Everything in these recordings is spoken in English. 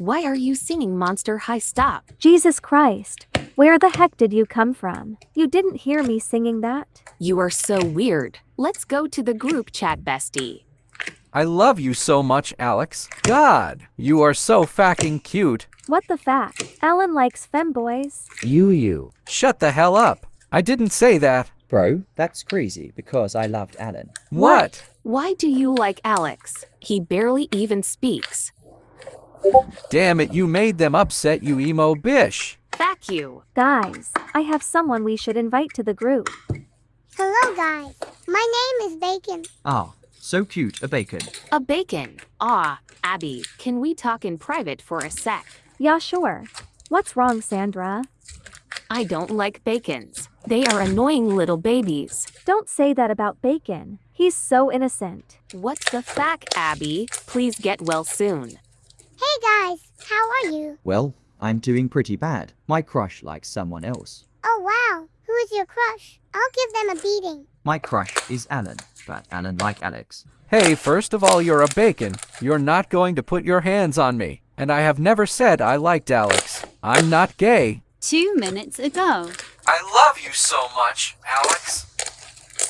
Why are you singing Monster High Stop? Jesus Christ. Where the heck did you come from? You didn't hear me singing that? You are so weird. Let's go to the group chat, bestie. I love you so much, Alex. God, you are so fucking cute. What the fact? Alan likes femboys. You, you. Shut the hell up. I didn't say that. Bro, that's crazy because I loved Alan. What? Why do you like Alex? He barely even speaks. Damn it, you made them upset, you emo bish. Back you. Guys, I have someone we should invite to the group. Hello, guys. My name is Bacon. Ah, so cute, a bacon. A bacon. Ah, Abby, can we talk in private for a sec? Yeah, sure. What's wrong, Sandra? I don't like bacons. They are annoying little babies. Don't say that about Bacon. He's so innocent. What's the fact, Abby? Please get well soon. Hey, guys. How are you? Well, I'm doing pretty bad. My crush likes someone else. Oh, wow. Who is your crush? I'll give them a beating. My crush is Alan, but Alan like Alex. Hey, first of all, you're a bacon. You're not going to put your hands on me. And I have never said I liked Alex. I'm not gay. Two minutes ago. I love you so much, Alex.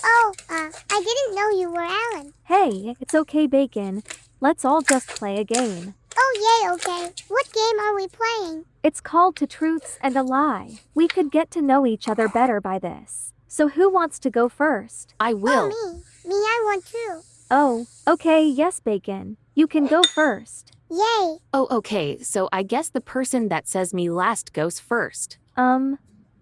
Oh, uh, I didn't know you were Alan. Hey, it's okay, Bacon. Let's all just play a game. Oh, yay, okay. What game are we playing? It's called Two Truths and a Lie. We could get to know each other better by this. So who wants to go first? I Oh, will. me. Me, I want to. Oh, okay, yes, Bacon. You can go first. Yay. Oh, okay, so I guess the person that says me last goes first. Um,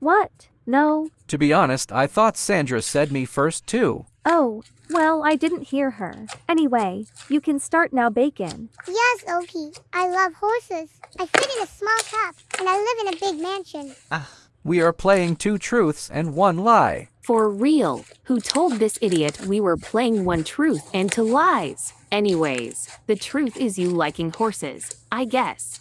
what? No. To be honest, I thought Sandra said me first too. Oh, well, I didn't hear her. Anyway, you can start now, Bacon. Yes, Oki. I love horses. I fit in a small cup, and I live in a big mansion. Ah, we are playing two truths and one lie. For real. Who told this idiot we were playing one truth and two lies? Anyways, the truth is you liking horses, I guess.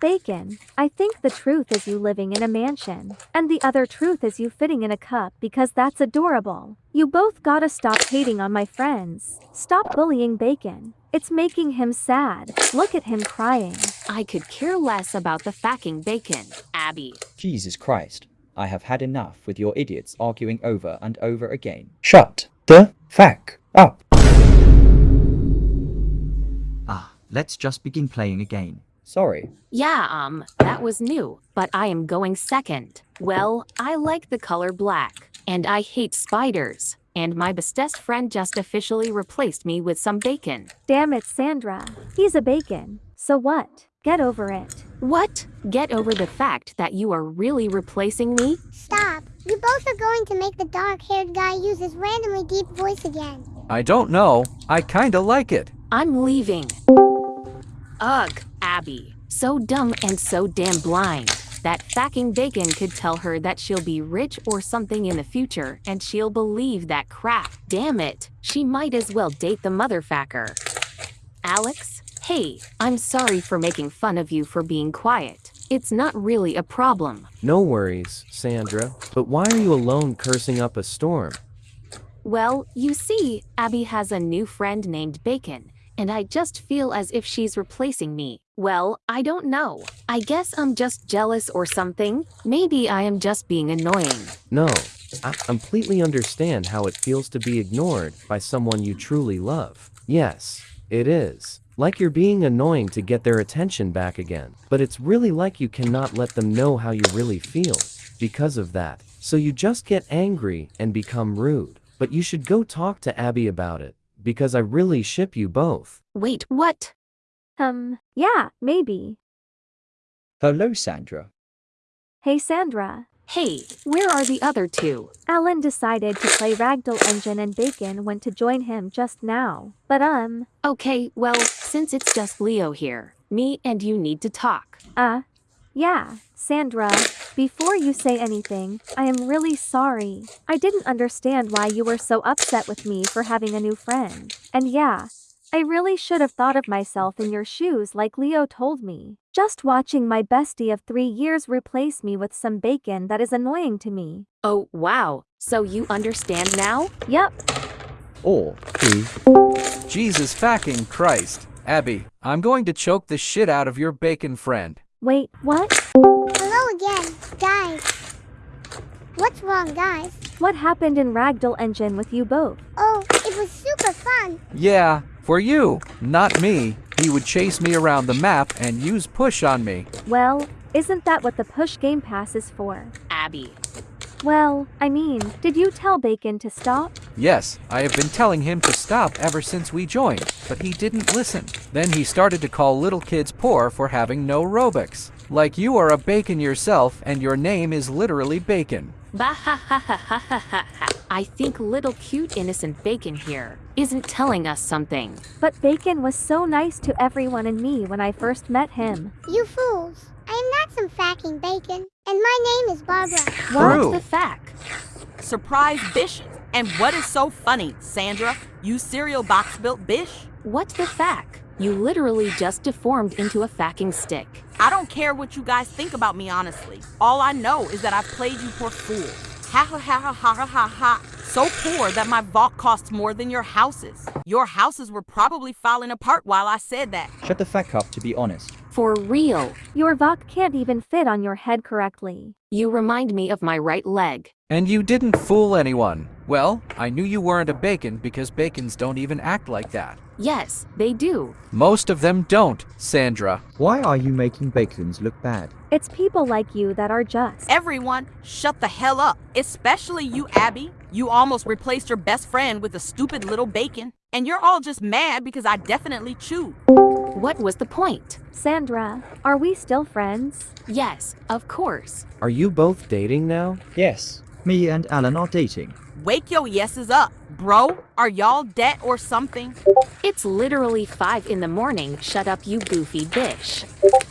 Bacon, I think the truth is you living in a mansion. And the other truth is you fitting in a cup because that's adorable. You both gotta stop hating on my friends. Stop bullying Bacon. It's making him sad. Look at him crying. I could care less about the fucking bacon, Abby. Jesus Christ. I have had enough with your idiots arguing over and over again. Shut the fuck up. Ah, let's just begin playing again. Sorry. Yeah, um, that was new, but I am going second. Well, I like the color black, and I hate spiders. And my bestest friend just officially replaced me with some bacon. Damn it, Sandra. He's a Bacon. So what? Get over it. What? Get over the fact that you are really replacing me? Stop. You both are going to make the dark-haired guy use his randomly deep voice again. I don't know. I kinda like it. I'm leaving. Ugh, Abby. So dumb and so damn blind. That fucking bacon could tell her that she'll be rich or something in the future, and she'll believe that crap. Damn it. She might as well date the motherfucker. Alex? Hey, I'm sorry for making fun of you for being quiet. It's not really a problem. No worries, Sandra. But why are you alone cursing up a storm? Well, you see, Abby has a new friend named Bacon, and I just feel as if she's replacing me. Well, I don't know. I guess I'm just jealous or something. Maybe I am just being annoying. No, I completely understand how it feels to be ignored by someone you truly love. Yes, it is. Like you're being annoying to get their attention back again. But it's really like you cannot let them know how you really feel because of that. So you just get angry and become rude. But you should go talk to Abby about it because I really ship you both. Wait, what? Um, yeah, maybe. Hello, Sandra. Hey, Sandra. Hey, where are the other two? Alan decided to play Ragdoll Engine and Bacon went to join him just now. But um, Okay, well, since it's just Leo here, me and you need to talk. uh, yeah, Sandra, before you say anything, I am really sorry. I didn't understand why you were so upset with me for having a new friend. And yeah, I really should have thought of myself in your shoes like Leo told me. Just watching my bestie of three years replace me with some bacon that is annoying to me. Oh, wow. So you understand now? Yup. Oh, or B. Jesus fucking Christ. Abby, I'm going to choke the shit out of your bacon friend. Wait, what? Hello again, guys. What's wrong, guys? What happened in Ragdoll Engine with you both? Oh, it was super fun. Yeah, for you, not me. He would chase me around the map and use push on me. Well, isn't that what the push game pass is for? Abby. Well, I mean, did you tell Bacon to stop? Yes, I have been telling him to stop ever since we joined, but he didn't listen. Then he started to call little kids poor for having no Robux. Like you are a bacon yourself and your name is literally bacon. Bah ha ha ha ha ha ha ha. I think little cute innocent bacon here isn't telling us something. But Bacon was so nice to everyone and me when I first met him. You fools. I am not some fucking bacon. And my name is Barbara. True. What's the fact? Surprise bish. And what is so funny, Sandra? You cereal box built bish? What's the fact? You literally just deformed into a facking stick. I don't care what you guys think about me, honestly. All I know is that I've played you for fool. Ha ha ha ha ha ha ha ha. So poor that my vault costs more than your houses. Your houses were probably falling apart while I said that. Shut the fuck up to be honest. For real. Your Valk can't even fit on your head correctly. You remind me of my right leg. And you didn't fool anyone. Well, I knew you weren't a bacon because bacons don't even act like that. Yes, they do. Most of them don't, Sandra. Why are you making bacons look bad? It's people like you that are just. Everyone, shut the hell up. Especially you, Abby. You almost replaced your best friend with a stupid little bacon. And you're all just mad because I definitely chewed. What was the point? Sandra, are we still friends? Yes, of course. Are you both dating now? Yes. Me and Alan are dating. Wake your yeses up. Bro, are y'all dead or something? It's literally 5 in the morning. Shut up, you goofy bish.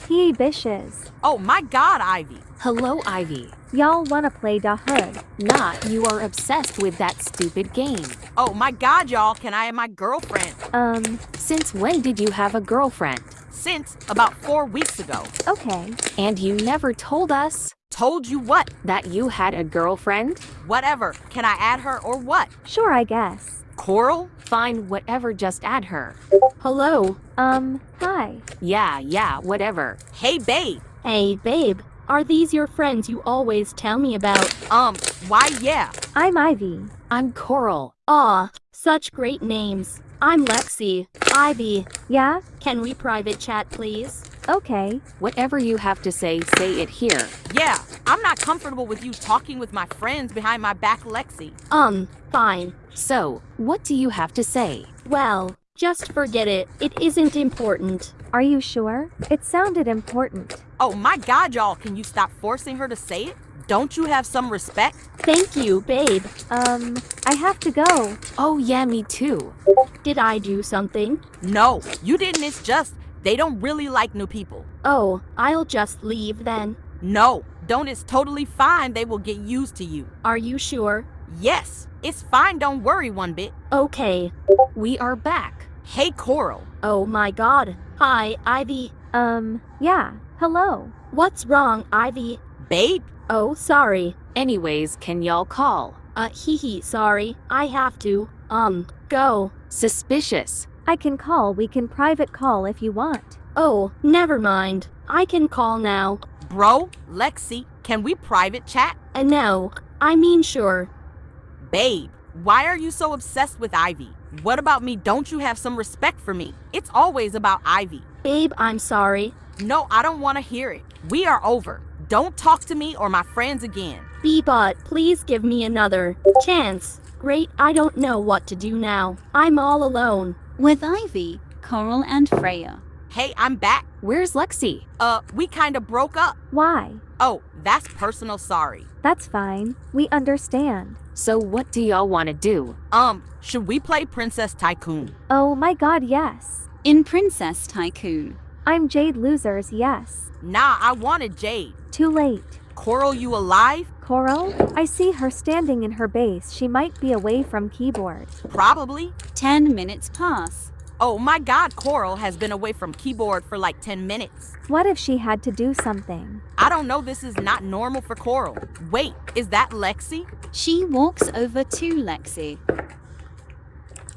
He bishes. Oh my god, Ivy. Hello, Ivy. Y'all wanna play Da Hood. Not you are obsessed with that stupid game. Oh my god, y'all, can I have my girlfriend? Um, Since when did you have a girlfriend? Since about four weeks ago. okay. And you never told us Told you what? that you had a girlfriend? Whatever. Can I add her or what? Sure, I guess. Coral? Fine, whatever, just add her. Hello? Um, hi. Yeah, yeah, whatever. Hey, babe. Hey, babe, are these your friends you always tell me about? Um, why, yeah. I'm Ivy. I'm Coral. Aw, such great names. I'm Lexi. Ivy, Yeah? can we private chat, please? Okay. Whatever you have to say, say it here. Yeah, I'm not comfortable with you talking with my friends behind my back, Lexi. Um, fine. So, what do you have to say? Well, just forget it. It isn't important. Are you sure? It sounded important. Oh my god, y'all, can you stop forcing her to say it? Don't you have some respect? Thank you, babe. Um, I have to go. Oh, yeah, me too. Did I do something? No, you didn't. It's just they don't really like new people. Oh, I'll just leave then. No, don't. It's totally fine. They will get used to you. Are you sure? Yes, it's fine. Don't worry one bit. Okay. We are back. Hey, Coral. Oh my god. Hi, Ivy. Um, yeah. Hello. What's wrong, Ivy? Babe? Oh, sorry. Anyways, can y'all call? Uh, hee hee, sorry. I have to. Um, go. Suspicious. I can call. We can private call if you want. Oh, never mind. I can call now. Bro? Lexi? Can we private chat? Uh, no, I mean sure. Babe, why are you so obsessed with Ivy? What about me? Don't you have some respect for me? It's always about Ivy. Babe, I'm sorry. No, I don't want to hear it. We are over. Don't talk to me or my friends again. Bebot, please give me another chance. Great, I don't know what to do now. I'm all alone. With Ivy, Coral, and Freya. Hey, I'm back. Where's Lexi? Uh, we kind of broke up. Why? Oh, that's personal sorry. That's fine. We understand. So, what do y'all want to do? Um, should we play Princess Tycoon? Oh my god, yes. In Princess Tycoon. I'm Jade Losers, yes. Nah, I wanted Jade. Too late. Coral, you alive? Coral? I see her standing in her base. She might be away from keyboard. Probably. Ten minutes pass. Oh my god, Coral has been away from keyboard for like 10 minutes. What if she had to do something? I don't know, this is not normal for Coral. Wait, is that Lexi? She walks over to Lexi.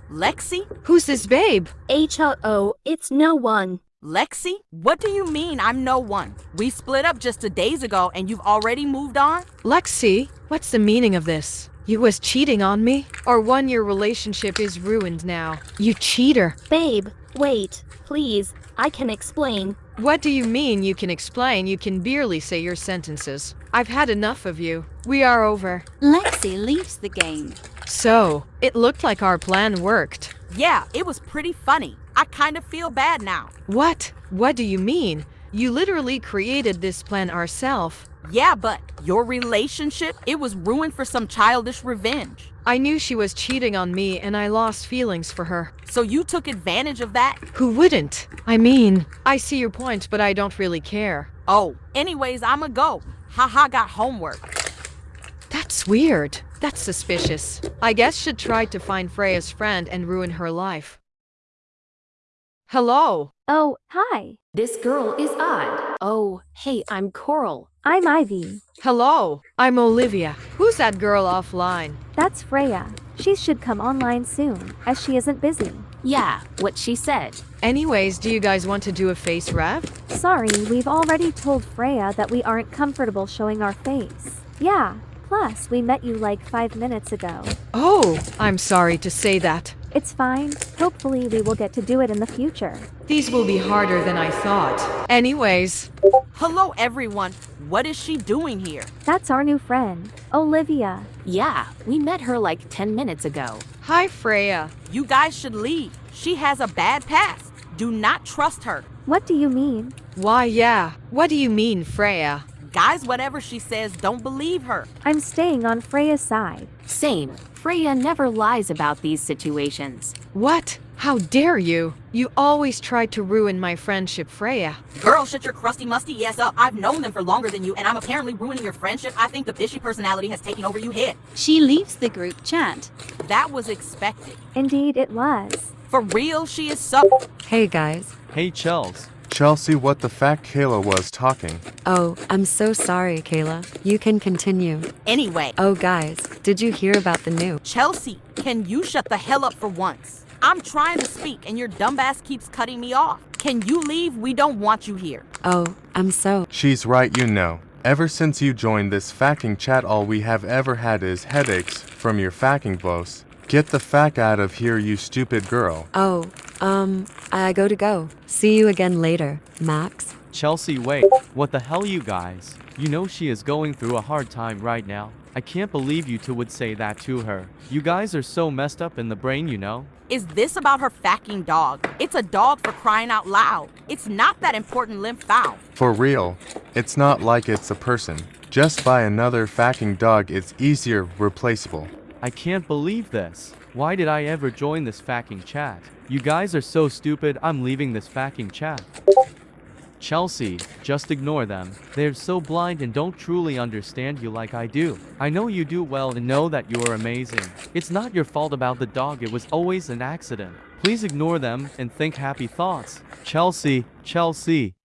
Lexi? Who's this babe? H-O, it's no one. Lexi? What do you mean I'm no one? We split up just a days ago and you've already moved on? Lexi, what's the meaning of this? You was cheating on me? Our one-year relationship is ruined now. You cheater. Babe, wait, please, I can explain. What do you mean you can explain? You can barely say your sentences. I've had enough of you. We are over. Lexi leaves the game. So, it looked like our plan worked. Yeah, it was pretty funny. I kind of feel bad now. What? What do you mean? You literally created this plan ourselves. Yeah, but your relationship, it was ruined for some childish revenge. I knew she was cheating on me and I lost feelings for her. So you took advantage of that? Who wouldn't? I mean, I see your point, but I don't really care. Oh, anyways, I'ma go. Haha got homework. That's weird. That's suspicious. I guess she'd try to find Freya's friend and ruin her life. Hello. Oh, hi. This girl is odd. Oh, hey, I'm Coral. I'm Ivy. Hello. I'm Olivia. Who's that girl offline? That's Freya. She should come online soon, as she isn't busy. Yeah, what she said. Anyways, do you guys want to do a face rev? Sorry, we've already told Freya that we aren't comfortable showing our face. Yeah, plus we met you like five minutes ago. Oh, I'm sorry to say that. It's fine. Hopefully we will get to do it in the future. These will be harder than I thought. Anyways, Hello, everyone. What is she doing here? That's our new friend, Olivia. Yeah, we met her like 10 minutes ago. hi Freya. You guys should leave. She has a bad past. Do not trust her. What do you mean? Why, yeah. What do you mean, Freya? Guys, whatever she says, don't believe her. I'm staying on Freya's side. Same. Freya never lies about these situations. What? How dare you? You always try to ruin my friendship, Freya. Girl, shut your crusty musty ass up. I've known them for longer than you, and I'm apparently ruining your friendship. I think the fishy personality has taken over you head. She leaves the group chat. That was expected. Indeed, it was. For real, she is so. Hey guys. Hey, Chels. Chelsea, what the fact Kayla was talking. Oh, I'm so sorry, Kayla. You can continue. Anyway, Oh, guys, did you hear about the new? Chelsea, can you shut the hell up for once? I'm trying to speak, and your dumbass keeps cutting me off. Can you leave? We don't want you here. Oh, I'm so. She's right, you know. Ever since you joined this facking chat, all we have ever had is headaches from your facking boss. Get the fact out of here, you stupid girl. Oh, um, I go to go. See you again later, Max. Chelsea, wait. What the hell, you guys? You know she is going through a hard time right now. I can't believe you two would say that to her. You guys are so messed up in the brain, you know? Is this about her facking dog? It's a dog for crying out loud. It's not that important limp foul. For real, it's not like it's a person. Just buy another facking dog, it's easier replaceable. I can't believe this. Why did I ever join this facking chat? You guys are so stupid, I'm leaving this facking chat. Chelsea, just ignore them. They're so blind and don't truly understand you like I do. I know you do well and know that you're amazing. It's not your fault about the dog, it was always an accident. Please ignore them and think happy thoughts. Chelsea, Chelsea.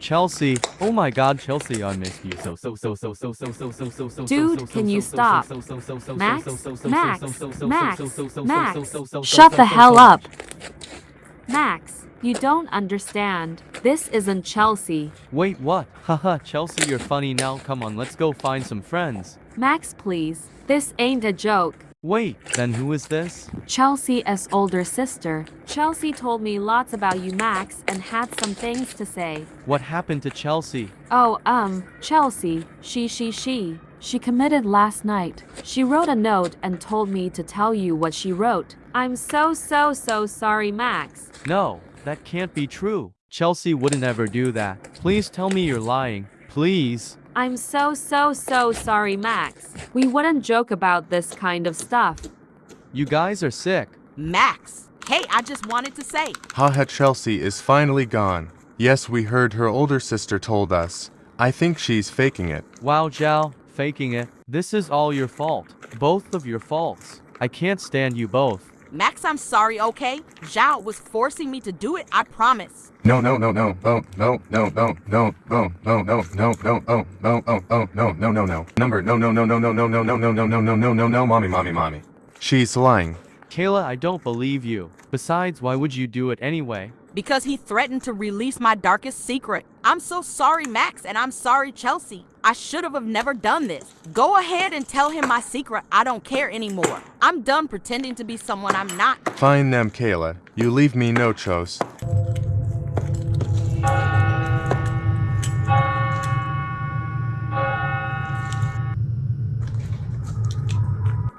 Chelsea. Oh my god, Chelsea, I miss you. So so so so so so so so so so Dude, can you stop? Max? Max? Max? Max? Shut the hell up. Max, you don't understand. This isn't Chelsea. Wait, what? Haha, Chelsea, you're funny now. Come on, let's go find some friends. Max, please. This ain't a joke. Wait, then who is this? Chelsea as older sister. Chelsea told me lots about you, Max, and had some things to say. What happened to Chelsea? Oh, um, Chelsea. She, she, she. She committed last night. She wrote a note and told me to tell you what she wrote. I'm so, so, so sorry, Max. No, that can't be true. Chelsea wouldn't ever do that. Please tell me you're lying. Please. I'm so, so, so sorry, Max. We wouldn't joke about this kind of stuff. You guys are sick. Max. Hey, I just wanted to say. Haha, Chelsea is finally gone. Yes, we heard her older sister told us. I think she's faking it. Wow, Jal, faking it. This is all your fault. Both of your faults. I can't stand you both. Max, I'm sorry, okay? Zhao was forcing me to do it, I promise. No, no, no, no, no, no, no, no, no, no, no, no, no, no, oh, no, oh, oh, no, no, no, no. Number, no, no, no, no, no, no, no, no, no, no, no, no, no, no, no, mommy, mommy, mommy. She's lying. Kayla, I don't believe you. Besides, why would you do it anyway? Because he threatened to release my darkest secret. I'm so sorry, Max, and I'm sorry, Chelsea. I should have never done this. Go ahead and tell him my secret. I don't care anymore. I'm done pretending to be someone I'm not. Find them, Kayla. You leave me no choice.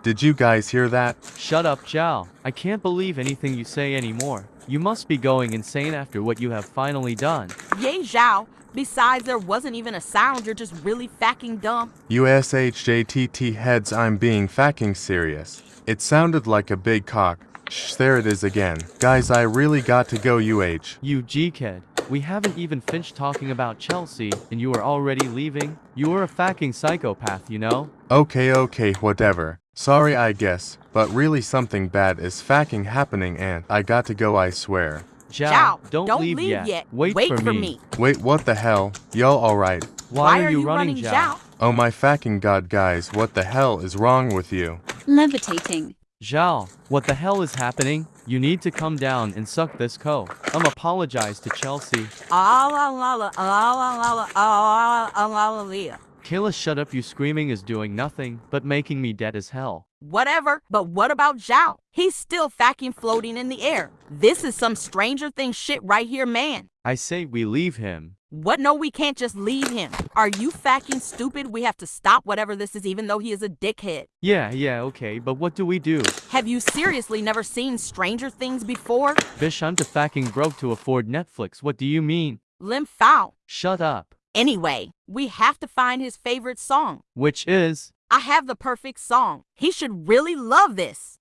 Did you guys hear that? Shut up, Zhao. I can't believe anything you say anymore. You must be going insane after what you have finally done. Yay, Zhao. Besides, there wasn't even a sound. You're just really fucking dumb. USHJTT heads I'm being fucking serious. It sounded like a big cock. Shh, there it is again. Guys, I really got to go UH. You G-kid. We haven't even finished talking about Chelsea, and you are already leaving? You are a fucking psychopath, you know? Okay, okay, whatever. Sorry, I guess, but really something bad is fucking happening and I got to go, I swear. Zhao, Zhao, don't, don't leave, leave yet. yet. Wait, Wait for, for me. me. Wait, what the hell? Y'all alright? Why, are you running, Zhao? Oh my fucking god, guys, what the hell is wrong with you? Levitating. Zhao, what the hell is happening? You need to come down and suck this co. I'm apologize to Chelsea. La la la la la la la la la la. Kayla, shut up. You screaming is doing nothing but making me dead as hell. Whatever, but what about Zhao? He's still fucking floating in the air. This is some Stranger Things shit right here, man. I say we leave him. What? No, we can't just leave him. Are you fucking stupid? We have to stop whatever this is, even though he is a dickhead. Yeah, yeah, okay, but what do we do? Have you seriously never seen Stranger Things before? Bish, I'm too fucking broke to afford Netflix. What do you mean? Lim Foul. Shut up. Anyway, we have to find his favorite song. Which is? I have the perfect song. He should really love this.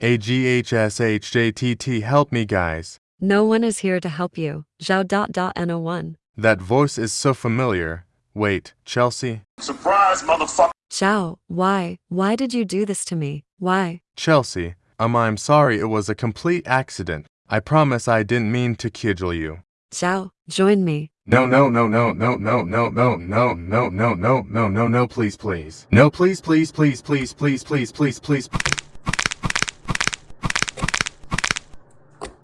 AGHSHJTT help me guys. No one is here to help you. Zhao dot dot no1. That voice is so familiar. Wait, Chelsea? Surprise, motherfucker! Zhao, why? Why did you do this to me? Why? Chelsea, um I'm sorry it was a complete accident. I promise I didn't mean to cudgel you. Zhao, join me. No, no, no, no, no, no, no, no, no, no, no, no, no, no, no, please, please. No, please, please, please, please, please, please, please, please.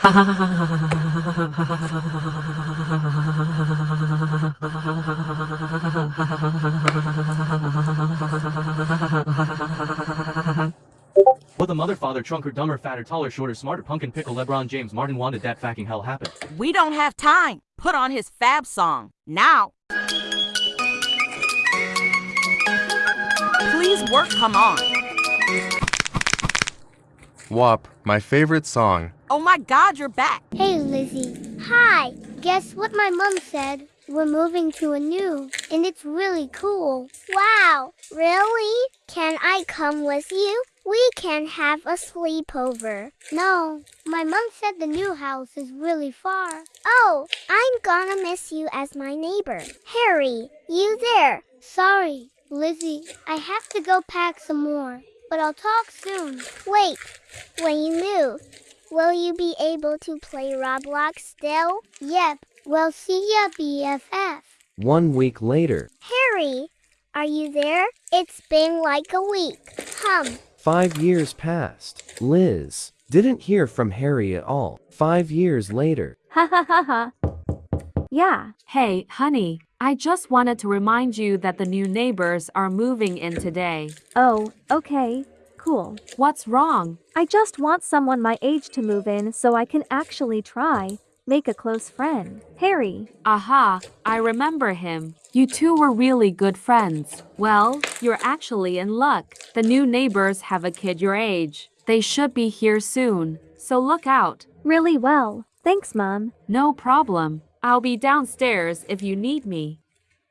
What the mother, father, trunker, dumber, fatter, taller, shorter, smarter, pumpkin, pickle, LeBron James, Martin wanted that fucking hell happen. We don't have time. Put on his fab song. Now. Please work, come on. WAP, my favorite song. Oh my god, you're back. Hey, Lizzie. Hi. Guess what my mom said? We're moving to a new, and it's really cool. Wow. Really? Can I come with you? We can have a sleepover. No, my mom said the new house is really far. Oh, I'm gonna miss you as my neighbor. Harry, you there? Sorry, Lizzie. I have to go pack some more, but I'll talk soon. Wait, when you move, will you be able to play Roblox still? Yep, we'll see ya, BFF. One week later, Harry, are you there? It's been like a week. Hum. five years passed. Liz didn't hear from Harry at all. Five years later, Ha ha ha ha. Yeah, Hey, honey, I just wanted to remind you that the new neighbors are moving in today. oh, okay, cool. What's wrong? I just want someone my age to move in so I can actually try, make a close friend. Harry, Aha, I remember him. You two were really good friends. Well, you're actually in luck. The new neighbors have a kid your age. They should be here soon, so look out. really well. Thanks, Mom. No problem. I'll be downstairs if you need me.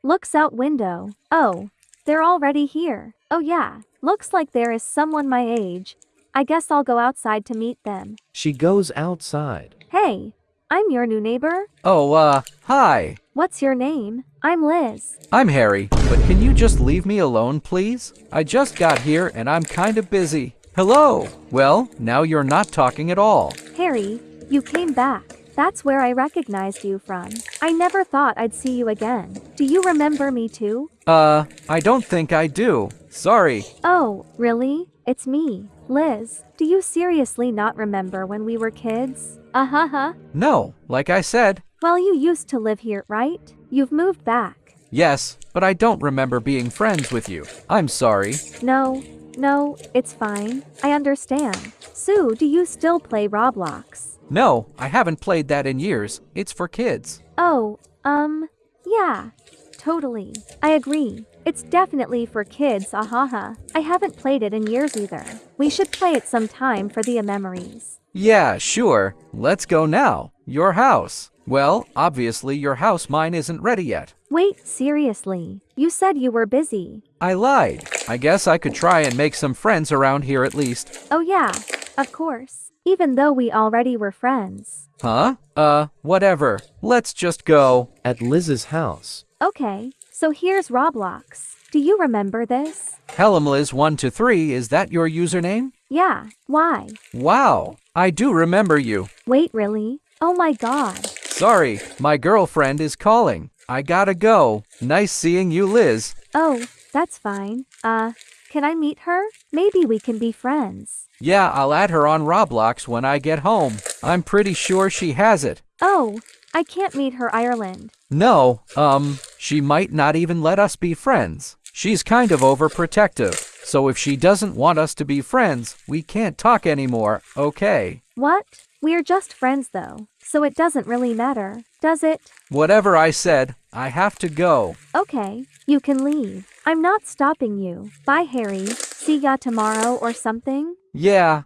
Looks out window. Oh, they're already here. Oh yeah, looks like there is someone my age. I guess I'll go outside to meet them. she goes outside. Hey, I'm your new neighbor. Oh, uh, hi. What's your name? I'm Liz. I'm Harry. but can you just leave me alone, please? I just got here and I'm kinda busy. Hello? Well, now you're not talking at all. Harry, you came back. That's where I recognized you from. I never thought I'd see you again. Do you remember me too? Uh, I don't think I do. Sorry. Oh, really? It's me, Liz. Do you seriously not remember when we were kids? Uh huh huh. No, like I said, Well, you used to live here, right? You've moved back. yes, but I don't remember being friends with you. I'm sorry. No, no, it's fine. I understand. Sue, do you still play Roblox? No, I haven't played that in years. It's for kids. Oh, um, yeah, totally. I agree. It's definitely for kids, ahaha. I haven't played it in years either. We should play it sometime for the memories. Yeah, sure. Let's go now. Your house. Well, obviously your house mine isn't ready yet. Wait, seriously. You said you were busy. I lied. I guess I could try and make some friends around here at least. Oh, yeah, of course. Even though we already were friends. Huh? Uh, whatever. Let's just go. At Liz's house. Okay, so here's Roblox. Do you remember this? Helmliz1 to 3, is that your username? Yeah, why? Wow, I do remember you. Wait, really? Oh my god. Sorry, my girlfriend is calling. I gotta go. Nice seeing you, Liz. Oh, that's fine. Uh, can I meet her? Maybe we can be friends. Yeah, I'll add her on Roblox when I get home. I'm pretty sure she has it. Oh, I can't meet her Ireland. No, um, she might not even let us be friends. She's kind of overprotective. So if she doesn't want us to be friends, we can't talk anymore, okay? What? We're just friends though, so it doesn't really matter, does it? Whatever I said, I have to go. Okay, you can leave. I'm not stopping you. Bye, Harry. See ya tomorrow or something? Yeah,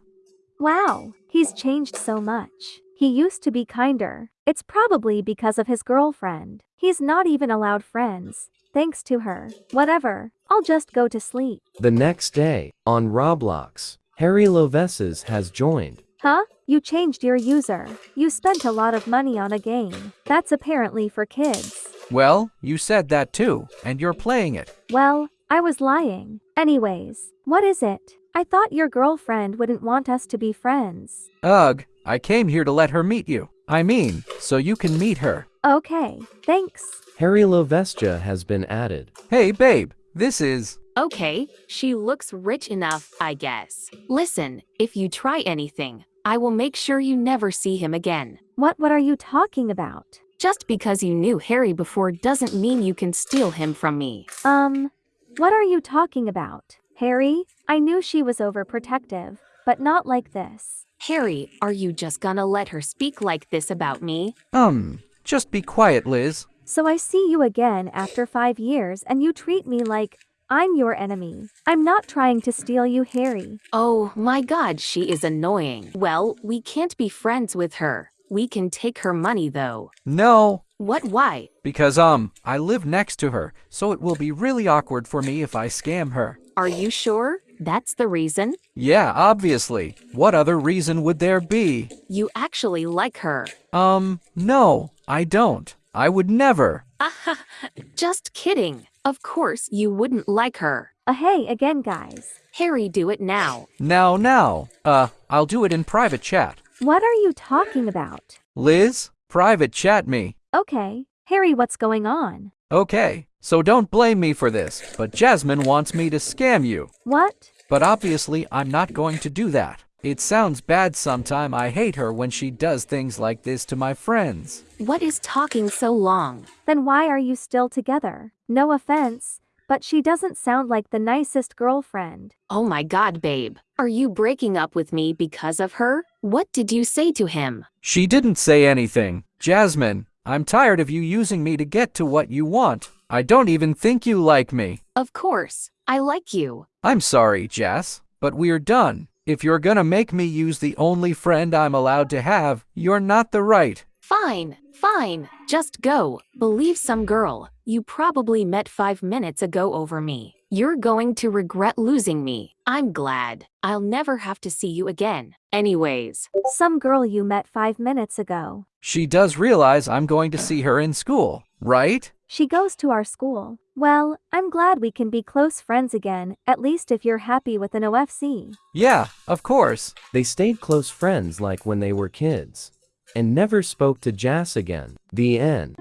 Wow, he's changed so much. He used to be kinder. It's probably because of his girlfriend. He's not even allowed friends. Thanks to her. Whatever. I'll just go to sleep. The next day, on Roblox, Harry Loveses has joined. Huh? You changed your user. You spent a lot of money on a game. That's apparently for kids. Well, you said that too, and you're playing it. Well, I was lying. Anyways, what is it? I thought your girlfriend wouldn't want us to be friends. Ugh, I came here to let her meet you. I mean, so you can meet her. Okay, thanks. Harry Lovestia has been added. Hey, babe, this is. Okay, she looks rich enough, I guess. Listen, if you try anything, I will make sure you never see him again. What what are you talking about? Just because you knew Harry before doesn't mean you can steal him from me. Um, what are you talking about? Harry, I knew she was overprotective, but not like this. Harry, are you just gonna let her speak like this about me? Um, just be quiet, Liz. So I see you again after five years and you treat me like I'm your enemy. I'm not trying to steal you, Harry. Oh my god, she is annoying. Well, we can't be friends with her. We can take her money though. No, What, why? because, um, I live next to her, so it will be really awkward for me if I scam her. Are you sure? That's the reason? Yeah, obviously. What other reason would there be? You actually like her. Um, no, I don't. I would never. Just kidding. Of course you wouldn't like her. Uh, hey, again, guys. Harry, do it now. Now, now. Uh, I'll do it in private chat. What are you talking about? Liz, private chat me. Okay. Harry, what's going on? Okay, so don't blame me for this, but Jasmine wants me to scam you. What? But obviously, I'm not going to do that. It sounds bad sometime. I hate her when she does things like this to my friends. What is talking so long? Then why are you still together? No offense, but she doesn't sound like the nicest girlfriend. Oh my god, babe. Are you breaking up with me because of her? What did you say to him? She didn't say anything. Jasmine, I'm tired of you using me to get to what you want. I don't even think you like me. Of course. I like you. I'm sorry, Jess, but we're done. If you're gonna make me use the only friend I'm allowed to have, you're not the right. Fine, fine. Just go. Believe some girl you probably met five minutes ago over me. You're going to regret losing me. I'm glad. I'll never have to see you again. Anyways, Some girl you met five minutes ago. She does realize I'm going to see her in school, right? She goes to our school. Well, I'm glad we can be close friends again, at least if you're happy with an OFC. Yeah, of course. They stayed close friends like when they were kids. And never spoke to Jas again. The end.